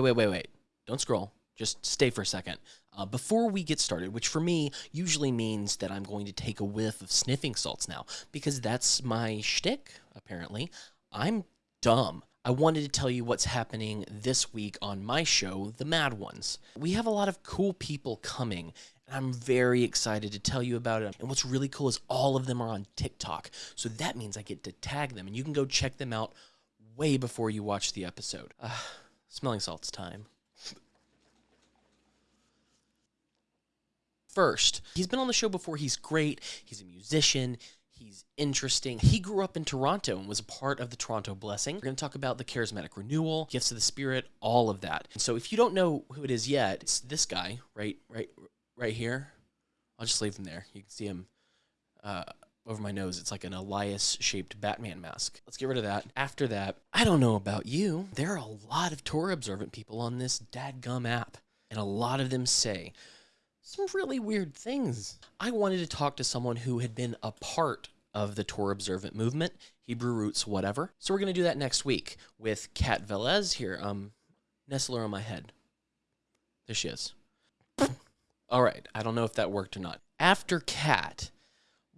wait, wait, wait, wait. Don't scroll. Just stay for a second. Uh, before we get started, which for me usually means that I'm going to take a whiff of sniffing salts now, because that's my shtick, apparently. I'm dumb. I wanted to tell you what's happening this week on my show, The Mad Ones. We have a lot of cool people coming, and I'm very excited to tell you about it. And what's really cool is all of them are on TikTok. So that means I get to tag them, and you can go check them out way before you watch the episode. Uh, smelling salts time. First, he's been on the show before. He's great. He's a musician. He's interesting. He grew up in Toronto and was a part of the Toronto Blessing. We're going to talk about the charismatic renewal, gifts of the Spirit, all of that. And so if you don't know who it is yet, it's this guy right, right, right here. I'll just leave him there. You can see him uh, over my nose. It's like an Elias-shaped Batman mask. Let's get rid of that. After that, I don't know about you. There are a lot of Torah observant people on this dadgum app, and a lot of them say some really weird things. I wanted to talk to someone who had been a part of the Torah observant movement, Hebrew roots, whatever. So we're going to do that next week with Kat Velez here. Um, nestle her on my head. There she is. All right. I don't know if that worked or not. After Kat,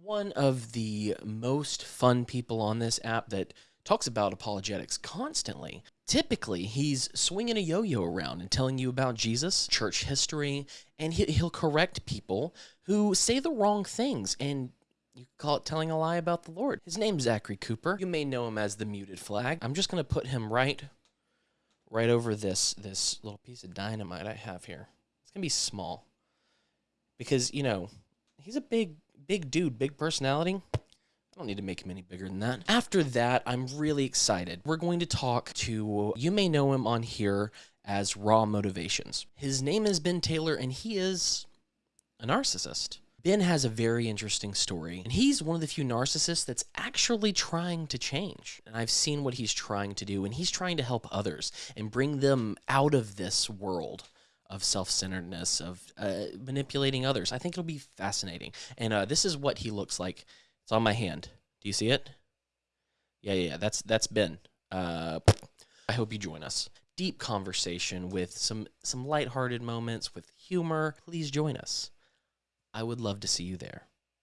one of the most fun people on this app that talks about apologetics constantly. Typically, he's swinging a yo-yo around and telling you about Jesus, church history, and he'll correct people who say the wrong things and you call it telling a lie about the Lord. His name's Zachary Cooper. You may know him as the muted flag. I'm just going to put him right right over this this little piece of dynamite I have here. It's going to be small. Because, you know, he's a big big dude, big personality. I don't need to make him any bigger than that. After that, I'm really excited. We're going to talk to, you may know him on here as Raw Motivations. His name is Ben Taylor, and he is a narcissist. Ben has a very interesting story, and he's one of the few narcissists that's actually trying to change. And I've seen what he's trying to do, and he's trying to help others and bring them out of this world of self-centeredness, of uh, manipulating others. I think it'll be fascinating. And uh, this is what he looks like. It's on my hand. Do you see it? Yeah, yeah, yeah. That's that's Ben. Uh, I hope you join us. Deep conversation with some some lighthearted moments with humor. Please join us. I would love to see you there.